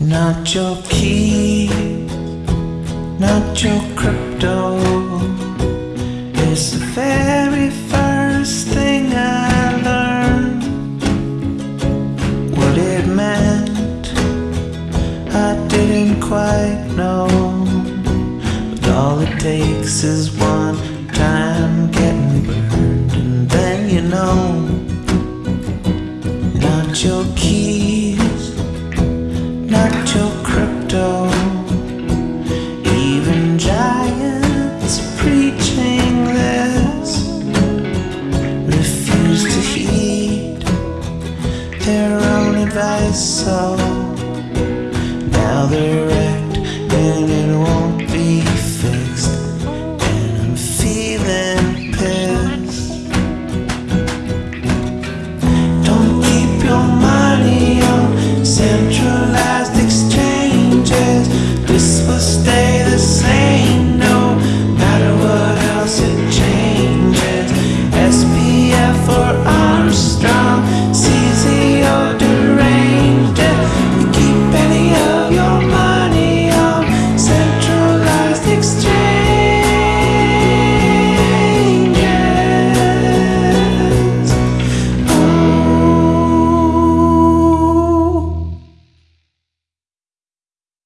Not your key, not your crypto. It's the very first thing I learned. What it meant, I didn't quite know. But all it takes is one time getting burned, and then you know. Not your keys, thy soul. Now they're wrecked and it won't be fixed. And I'm feeling pissed. Don't keep your money on centralized exchanges. This will stay the same no matter what else it changes. SBF or